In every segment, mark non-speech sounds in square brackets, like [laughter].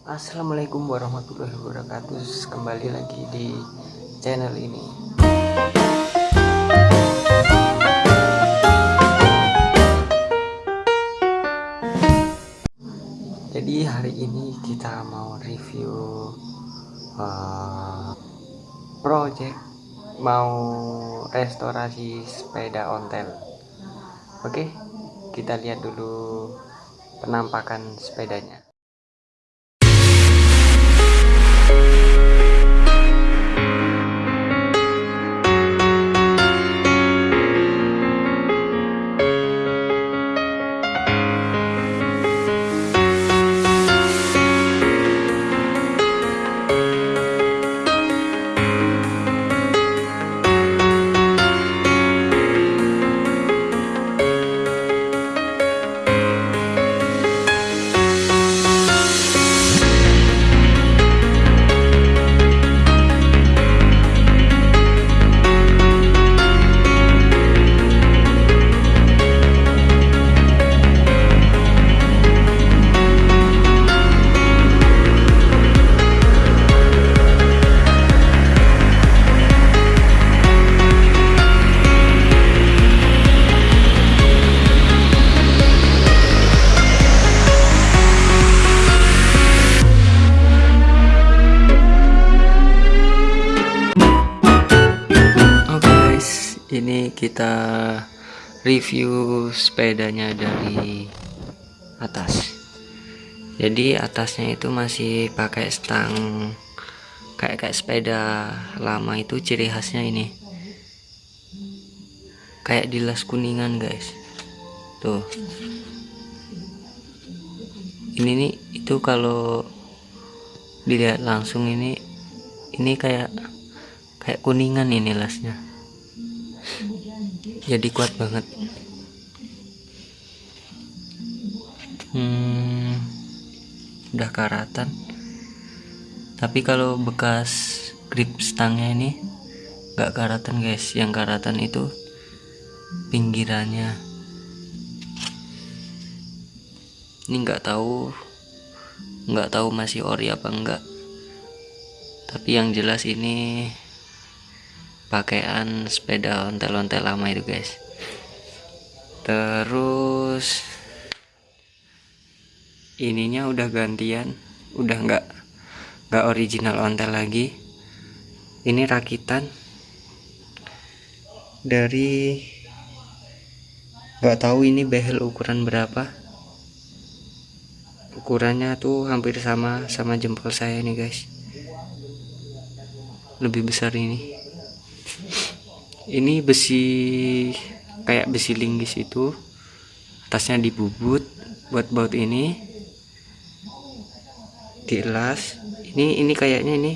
Assalamualaikum warahmatullahi wabarakatuh. Kembali lagi di channel ini. Jadi hari ini kita mau review uh, Project Mau restorasi sepeda ontel. Oke kita lihat dulu penampakan sepedanya ini kita review sepedanya dari atas. Jadi atasnya itu masih pakai stang kayak kayak sepeda lama itu ciri khasnya ini. Kayak dilas kuningan guys. Tuh. Ini nih itu kalau dilihat langsung ini ini kayak kayak kuningan ini lasnya jadi kuat banget. Hmm, udah karatan. Tapi kalau bekas grip stangnya ini gak karatan guys. Yang karatan itu pinggirannya. Ini nggak tahu nggak tahu masih ori apa enggak tapi yang jelas ini pakaian sepeda ontel-ontel lama itu guys. Terus ininya udah gantian udah nggak nggak original ontel lagi. Ini rakitan dari nggak tahu ini behel ukuran berapa. Ukurannya tuh hampir sama sama jempol saya nih guys. Lebih besar ini ini besi kayak besi linggis itu. Atasnya dibubut buat baut ini. Dielas ini ini kayaknya ini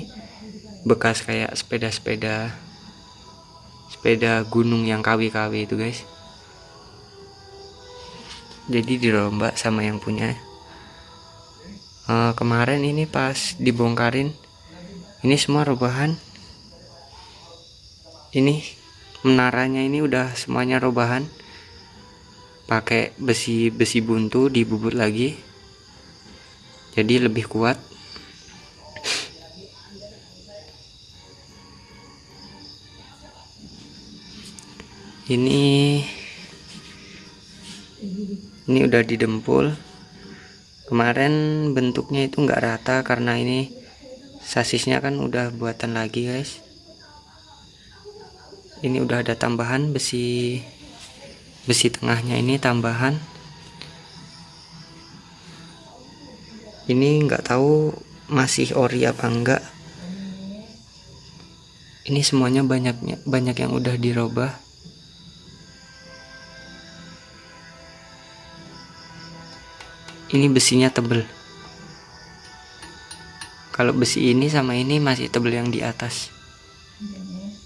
bekas kayak sepeda-sepeda sepeda gunung yang KW-KW itu guys. Jadi dirombak sama yang punya. Uh, kemarin ini pas dibongkarin ini semua rebahan ini menaranya ini udah semuanya robahan pakai besi besi buntu dibubut lagi. Jadi lebih kuat. Ini ini udah didempul. Kemarin bentuknya itu enggak rata karena ini sasisnya kan udah buatan lagi guys ini udah ada tambahan besi besi tengahnya ini tambahan. Ini nggak tahu masih ori apa enggak ini semuanya banyaknya banyak yang udah dirubah. Ini besinya tebel. Kalau besi ini sama ini masih tebel yang di atas.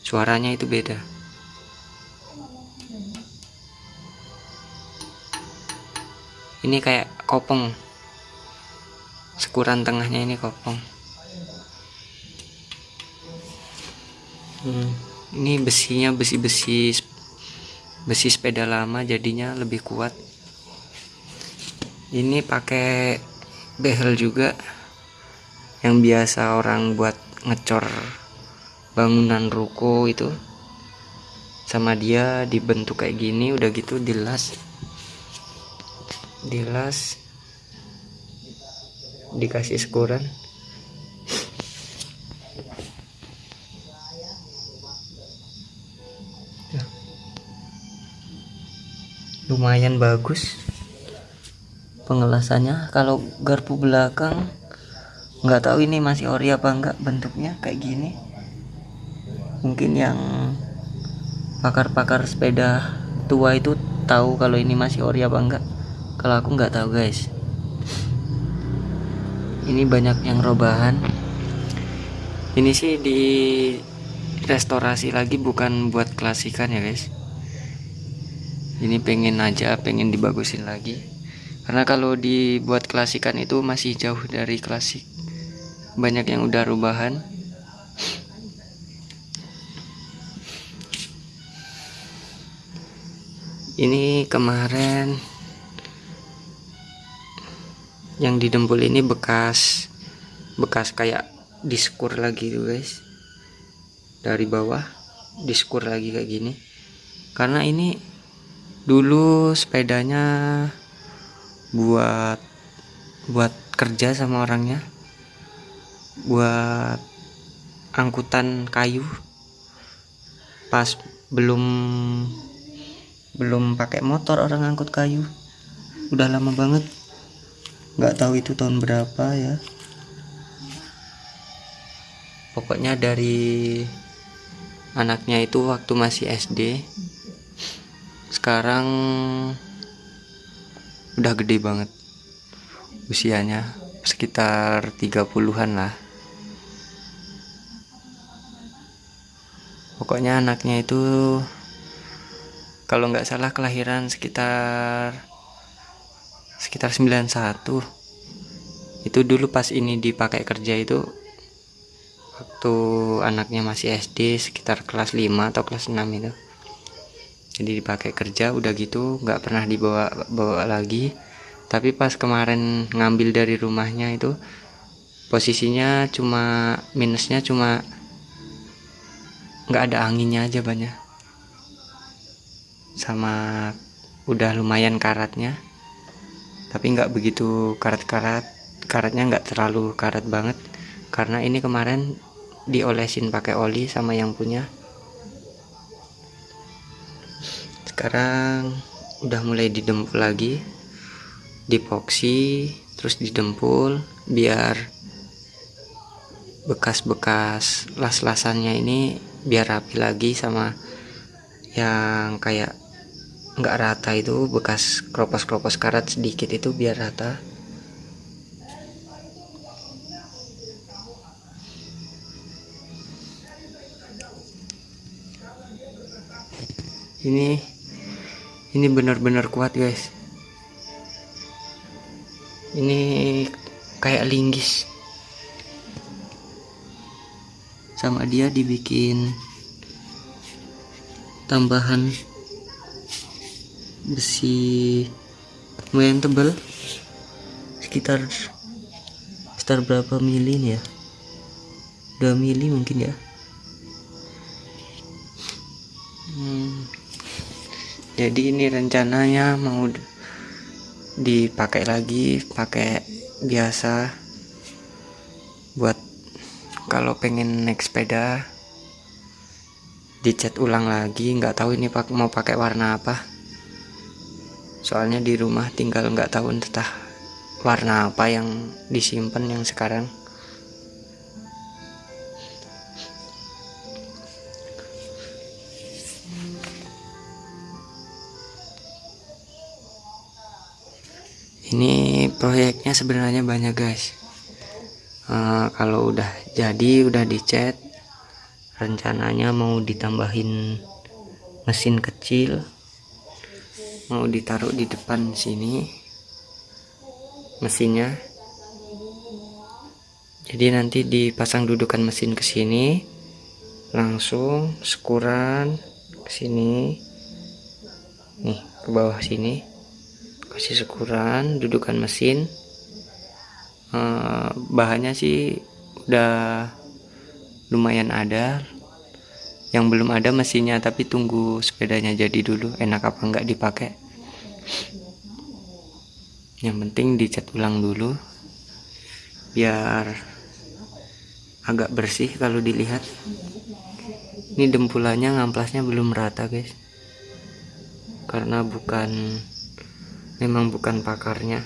Suaranya itu beda ini kayak kopong sekuran tengahnya ini kopong hmm, ini besinya besi-besi besi sepeda lama jadinya lebih kuat. Ini pakai behel juga yang biasa orang buat ngecor bangunan ruko itu. Sama dia dibentuk kayak gini udah gitu dilas dilas. Dikasih sekuran. Lumayan bagus pengelasannya. Kalau garpu belakang nggak tahu ini masih ori apa enggak bentuknya kayak gini. Mungkin yang pakar-pakar sepeda tua itu tahu kalau ini masih ori apa enggak kalau aku nggak tahu guys. Ini banyak yang robahan ini sih di restorasi lagi bukan buat klasikan ya guys. Ini pengen aja pengen dibagusin lagi. Karena kalau dibuat klasikan itu masih jauh dari klasik. Banyak yang udah rubahan ini kemarin yang didempul ini bekas bekas kayak diskur lagi tuh guys. Dari bawah diskur lagi kayak gini. Karena ini dulu sepedanya buat buat kerja sama orangnya. Buat angkutan kayu. Pas belum belum pakai motor orang angkut kayu. Udah lama banget nggak tahu itu tahun berapa ya. Pokoknya dari anaknya itu waktu masih SD sekarang udah gede banget usianya sekitar 30-an lah. Pokoknya anaknya itu kalau nggak salah kelahiran sekitar sekitar 91 itu dulu pas ini dipakai kerja itu waktu anaknya masih SD sekitar kelas 5 atau kelas 6 itu. Jadi dipakai kerja udah gitu nggak pernah dibawa bawa lagi. Tapi pas kemarin ngambil dari rumahnya itu posisinya cuma minusnya cuma nggak ada anginnya aja banyak. Sama udah lumayan karatnya tapi nggak begitu karat-karat. Karatnya nggak terlalu karat banget. Karena ini kemarin diolesin pakai oli sama yang punya. Sekarang udah mulai didempul lagi. Dipoksi terus didempul biar bekas-bekas las-lasannya ini biar rapi lagi sama yang kayak nggak rata itu bekas kropos-kropos karat sedikit itu biar rata. Ini ini benar-benar kuat guys. Ini kayak linggis. Sama dia dibikin tambahan besi lumayan tebal. Sekitar sekitar berapa mili nih ya? 2 mili mungkin ya. Hmm. Jadi ini rencananya mau dipakai lagi pakai biasa. Buat kalau pengen naik sepeda dicat ulang lagi. Nggak tahu ini mau pakai warna apa soalnya di rumah tinggal nggak tahu entah warna apa yang disimpan yang sekarang. Ini proyeknya sebenarnya banyak guys. Uh, kalau udah jadi udah dicat rencananya mau ditambahin mesin kecil mau ditaruh di depan sini mesinnya. Jadi nanti dipasang dudukan mesin ke sini langsung sekuran ke sini. Nih ke bawah sini. Kasih sekuran dudukan mesin. Uh, bahannya sih udah lumayan ada yang belum ada mesinnya tapi tunggu sepedanya jadi dulu. Enak apa enggak dipakai? Yang penting dicat ulang dulu biar agak bersih kalau dilihat. Ini dempulannya ngamplasnya belum rata guys. Karena bukan memang bukan pakarnya.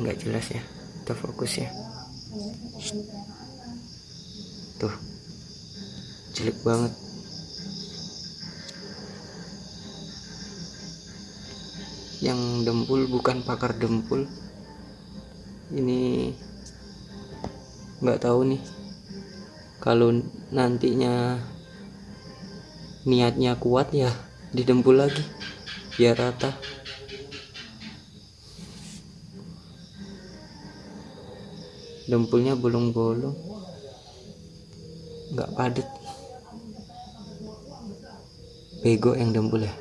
Nggak jelas ya kita fokus ya? Tuh jelek banget. Yang dempul bukan pakar dempul. Ini nggak tahu nih. Kalau nantinya niatnya kuat ya didempul lagi biar rata. Dempulnya bolong-bolong nggak padat bego yang dempul ya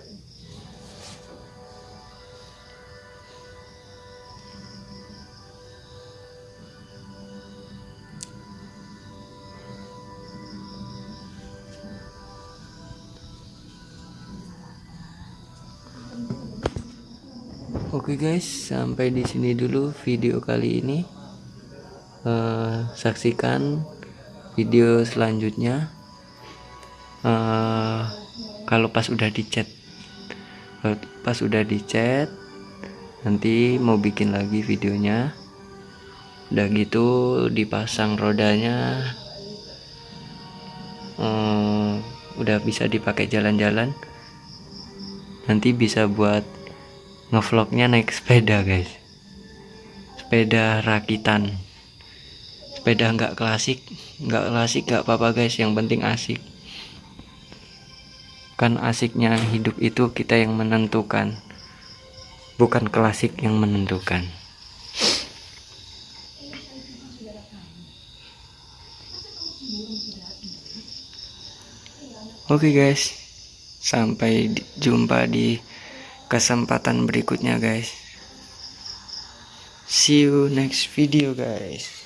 Oke guys, sampai di sini dulu video kali ini. Uh, saksikan video selanjutnya. Uh, kalau pas udah dicat, pas udah dicat, nanti mau bikin lagi videonya. Udah gitu dipasang rodanya, uh, udah bisa dipakai jalan-jalan. Nanti bisa buat ngevlognya naik [laughs] sepeda guys. Sepeda rakitan. Sepeda nggak klasik nggak klasik nggak apa-apa guys. Yang penting asik kan asiknya hidup itu kita yang menentukan. Bukan klasik yang menentukan. Oke okay guys, sampai jumpa di kesempatan berikutnya guys. See you next video guys